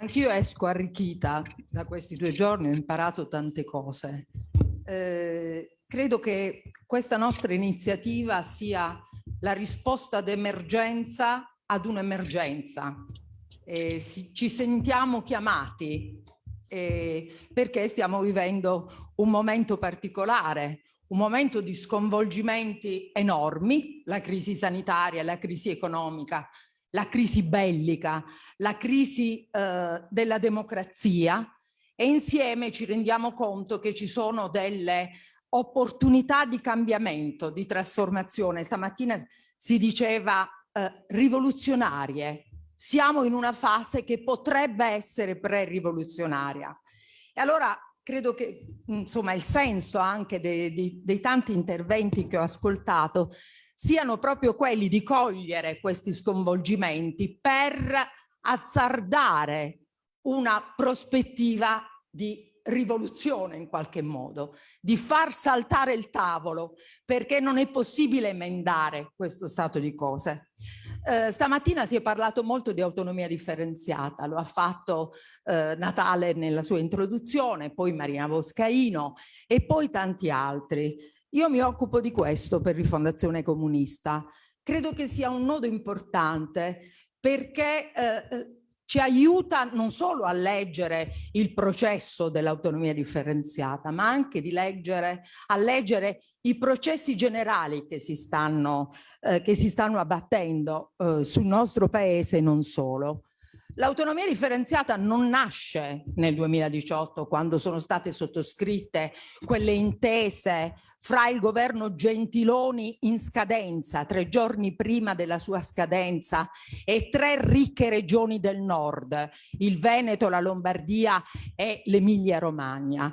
Anch'io esco arricchita da questi due giorni, ho imparato tante cose. Eh, credo che questa nostra iniziativa sia la risposta d'emergenza ad un'emergenza. Eh, ci sentiamo chiamati eh, perché stiamo vivendo un momento particolare, un momento di sconvolgimenti enormi, la crisi sanitaria, la crisi economica, la crisi bellica, la crisi eh, della democrazia e insieme ci rendiamo conto che ci sono delle opportunità di cambiamento, di trasformazione. Stamattina si diceva eh, rivoluzionarie. Siamo in una fase che potrebbe essere pre-rivoluzionaria. E allora credo che insomma il senso anche dei, dei, dei tanti interventi che ho ascoltato siano proprio quelli di cogliere questi sconvolgimenti per azzardare una prospettiva di rivoluzione in qualche modo, di far saltare il tavolo perché non è possibile emendare questo stato di cose. Eh, stamattina si è parlato molto di autonomia differenziata, lo ha fatto eh, Natale nella sua introduzione, poi Marina Boscaino e poi tanti altri. Io mi occupo di questo per Rifondazione Comunista. Credo che sia un nodo importante perché eh, eh, ci aiuta non solo a leggere il processo dell'autonomia differenziata, ma anche di leggere, a leggere i processi generali che si stanno, eh, che si stanno abbattendo eh, sul nostro paese e non solo. L'autonomia differenziata non nasce nel 2018 quando sono state sottoscritte quelle intese fra il governo Gentiloni in scadenza, tre giorni prima della sua scadenza, e tre ricche regioni del nord, il Veneto, la Lombardia e l'Emilia Romagna.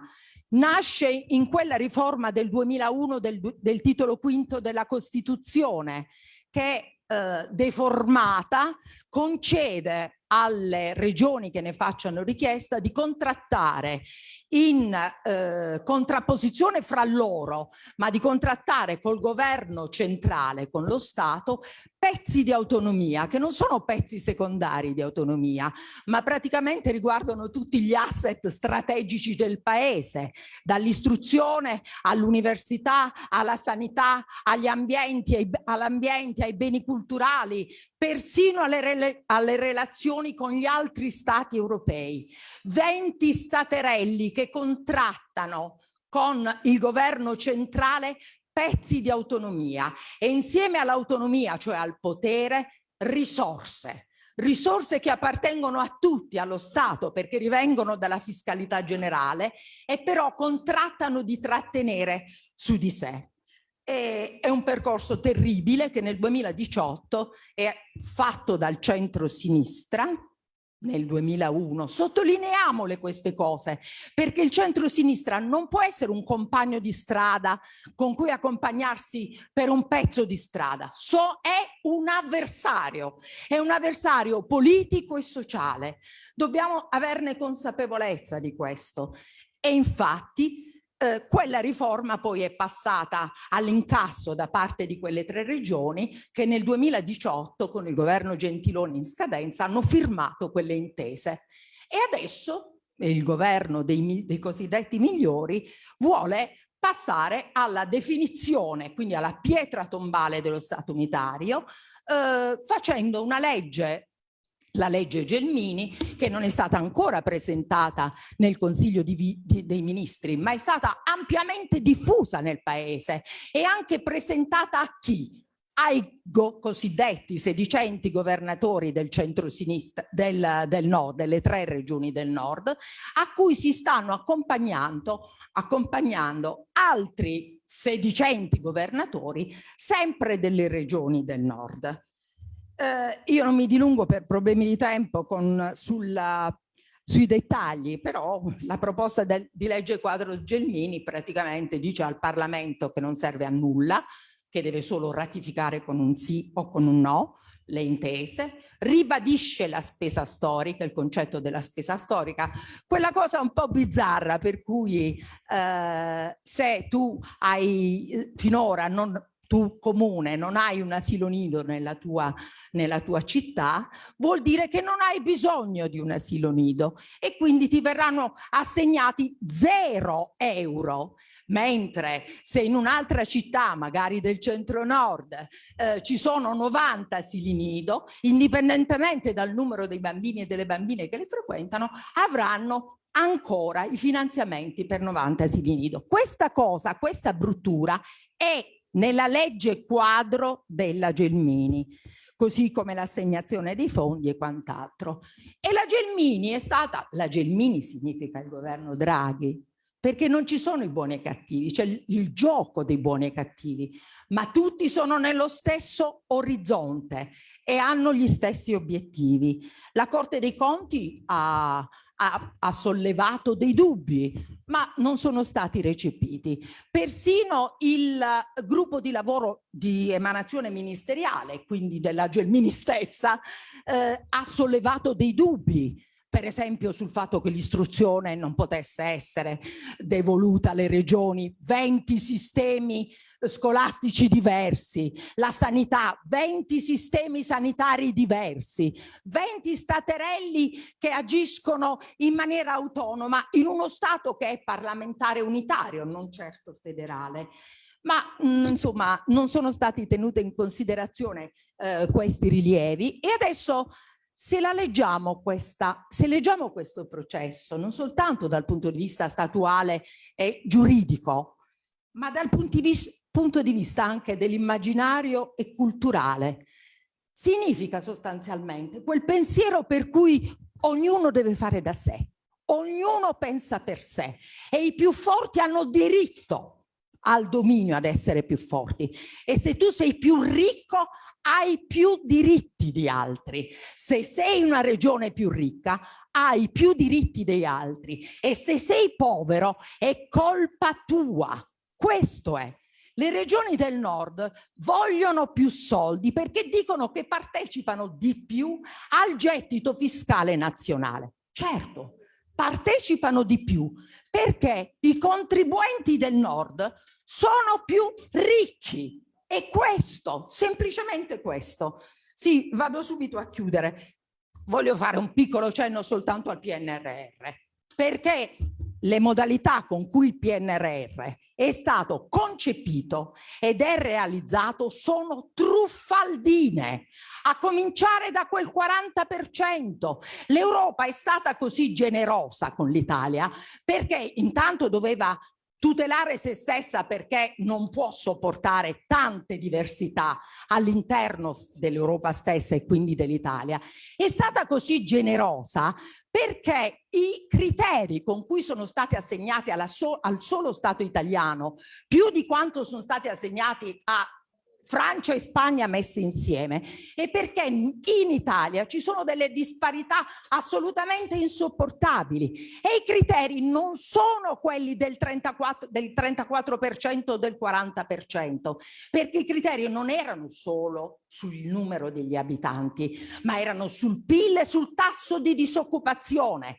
Nasce in quella riforma del 2001 del, del titolo quinto della Costituzione che eh, deformata concede alle regioni che ne facciano richiesta di contrattare in eh, contrapposizione fra loro, ma di contrattare col governo centrale, con lo Stato, pezzi di autonomia, che non sono pezzi secondari di autonomia, ma praticamente riguardano tutti gli asset strategici del paese, dall'istruzione all'università, alla sanità, agli ambienti, all'ambiente, ai beni culturali, persino alle, rele alle relazioni con gli altri stati europei. 20 staterelli che contrattano con il governo centrale pezzi di autonomia e insieme all'autonomia, cioè al potere, risorse. Risorse che appartengono a tutti, allo Stato, perché rivengono dalla fiscalità generale e però contrattano di trattenere su di sé. È un percorso terribile che nel 2018 è fatto dal centro-sinistra, nel 2001. Sottolineiamole queste cose, perché il centro-sinistra non può essere un compagno di strada con cui accompagnarsi per un pezzo di strada. So, è un avversario, è un avversario politico e sociale. Dobbiamo averne consapevolezza di questo. E infatti eh, quella riforma poi è passata all'incasso da parte di quelle tre regioni che nel 2018 con il governo Gentiloni in scadenza hanno firmato quelle intese. E adesso il governo dei, dei cosiddetti migliori vuole passare alla definizione, quindi alla pietra tombale dello Stato unitario, eh, facendo una legge la legge Gelmini, che non è stata ancora presentata nel Consiglio di, di, dei Ministri, ma è stata ampiamente diffusa nel Paese e anche presentata a chi? ai go cosiddetti sedicenti governatori del centro-sinistra del, del, nord, delle tre regioni del nord, a cui si stanno accompagnando, accompagnando altri sedicenti governatori sempre delle regioni del nord. Eh, io non mi dilungo per problemi di tempo con, sulla, sui dettagli, però la proposta del, di legge quadro Gelmini praticamente dice al Parlamento che non serve a nulla, che deve solo ratificare con un sì o con un no le intese, ribadisce la spesa storica, il concetto della spesa storica, quella cosa un po' bizzarra per cui eh, se tu hai finora non tu comune non hai un asilo nido nella tua, nella tua città, vuol dire che non hai bisogno di un asilo nido e quindi ti verranno assegnati zero euro mentre se in un'altra città, magari del centro-nord, eh, ci sono 90 asili nido, indipendentemente dal numero dei bambini e delle bambine che le frequentano, avranno ancora i finanziamenti per 90 asili nido. Questa cosa, questa bruttura è nella legge quadro della Gelmini così come l'assegnazione dei fondi e quant'altro. E la Gelmini è stata, la Gelmini significa il governo Draghi, perché non ci sono i buoni e cattivi, c'è il gioco dei buoni e cattivi, ma tutti sono nello stesso orizzonte e hanno gli stessi obiettivi. La Corte dei Conti ha ha, ha, sollevato dei dubbi, ma non sono stati recepiti. Persino il gruppo di lavoro di emanazione ministeriale, quindi della Gelmini stessa, eh, ha sollevato dei dubbi per esempio sul fatto che l'istruzione non potesse essere devoluta alle regioni, 20 sistemi scolastici diversi, la sanità, 20 sistemi sanitari diversi, 20 staterelli che agiscono in maniera autonoma in uno Stato che è parlamentare unitario, non certo federale. Ma mh, mm, insomma non sono stati tenuti in considerazione eh, questi rilievi. E adesso se la leggiamo questa, se leggiamo questo processo non soltanto dal punto di vista statuale e giuridico, ma dal punto di vista, punto di vista anche dell'immaginario e culturale, significa sostanzialmente quel pensiero per cui ognuno deve fare da sé, ognuno pensa per sé e i più forti hanno diritto al dominio ad essere più forti e se tu sei più ricco hai più diritti di altri. Se sei una regione più ricca hai più diritti dei altri e se sei povero è colpa tua. Questo è. Le regioni del nord vogliono più soldi perché dicono che partecipano di più al gettito fiscale nazionale. Certo, partecipano di più perché i contribuenti del nord sono più ricchi e questo, semplicemente questo. Sì, vado subito a chiudere. Voglio fare un piccolo cenno soltanto al PNRR perché le modalità con cui il PNRR è stato concepito ed è realizzato sono truffaldine, a cominciare da quel 40%. L'Europa è stata così generosa con l'Italia perché intanto doveva tutelare se stessa perché non può sopportare tante diversità all'interno dell'Europa stessa e quindi dell'Italia, è stata così generosa perché i criteri con cui sono stati assegnati so al solo Stato italiano, più di quanto sono stati assegnati a Francia e Spagna messe insieme. E perché in Italia ci sono delle disparità assolutamente insopportabili. E i criteri non sono quelli del 34%, del 34% o del 40% perché i criteri non erano solo sul numero degli abitanti ma erano sul PIL e sul tasso di disoccupazione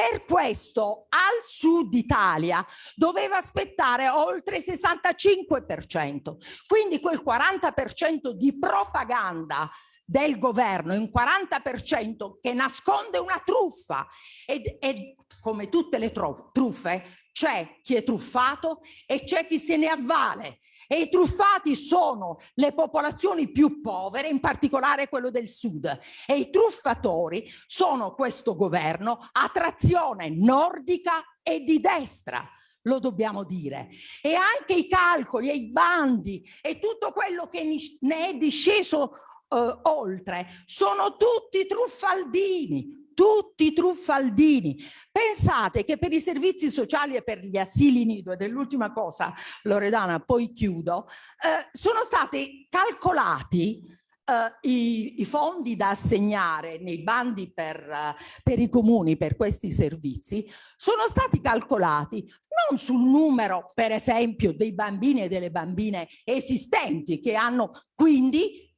per questo al sud Italia doveva aspettare oltre il 65%, quindi quel 40% di propaganda del governo, un 40% che nasconde una truffa. E, e come tutte le truffe c'è chi è truffato e c'è chi se ne avvale e i truffati sono le popolazioni più povere, in particolare quello del sud. E i truffatori sono questo governo a trazione nordica e di destra lo dobbiamo dire. E anche i calcoli e i bandi e tutto quello che ne è disceso uh, oltre sono tutti truffaldini tutti truffaldini. Pensate che per i servizi sociali e per gli asili nido, ed è l'ultima cosa Loredana, poi chiudo, eh, sono stati calcolati Uh, i, i, fondi da assegnare nei bandi per, uh, per, i comuni per questi servizi sono stati calcolati non sul numero per esempio dei bambini e delle bambine esistenti che hanno quindi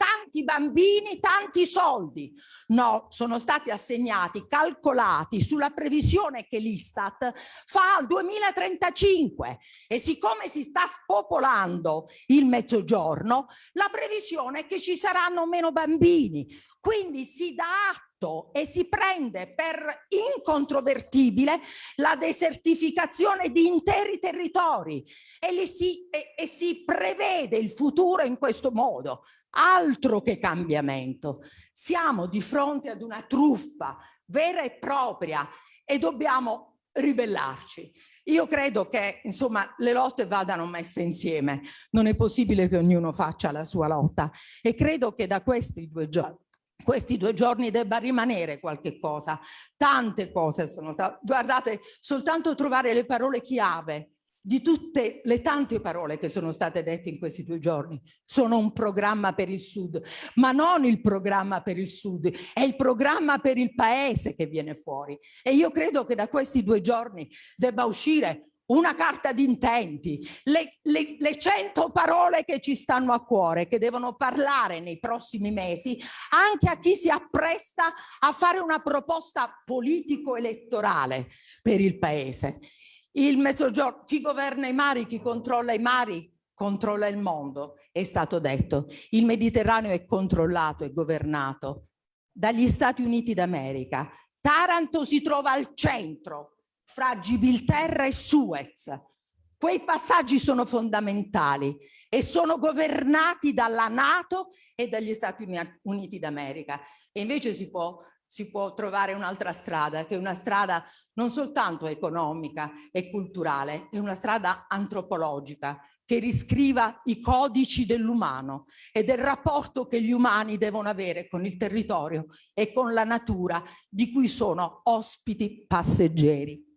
tanti bambini, tanti soldi. No, sono stati assegnati, calcolati sulla previsione che l'Istat fa al 2035 e siccome si sta spopolando il mezzogiorno, la previsione è che ci saranno meno bambini. Quindi si dà atto e si prende per incontrovertibile la desertificazione di interi territori e, si, e, e si prevede il futuro in questo modo. Altro che cambiamento. Siamo di fronte ad una truffa vera e propria e dobbiamo ribellarci. Io credo che insomma le lotte vadano messe insieme, non è possibile che ognuno faccia la sua lotta e credo che da questi due giorni questi due giorni debba rimanere qualche cosa. Tante cose sono state, guardate, soltanto trovare le parole chiave di tutte le tante parole che sono state dette in questi due giorni sono un programma per il Sud, ma non il programma per il Sud, è il programma per il Paese che viene fuori. E io credo che da questi due giorni debba uscire una carta di intenti, le, le, le cento parole che ci stanno a cuore, che devono parlare nei prossimi mesi anche a chi si appresta a fare una proposta politico-elettorale per il Paese. Il mezzogiorno, chi governa i mari, chi controlla i mari, controlla il mondo, è stato detto. Il Mediterraneo è controllato e governato dagli Stati Uniti d'America. Taranto si trova al centro fra Gibilterra e Suez. Quei passaggi sono fondamentali e sono governati dalla Nato e dagli Stati Uniti d'America. E invece si può, si può trovare un'altra strada, che è una strada non soltanto economica e culturale, è una strada antropologica che riscriva i codici dell'umano e del rapporto che gli umani devono avere con il territorio e con la natura di cui sono ospiti passeggeri.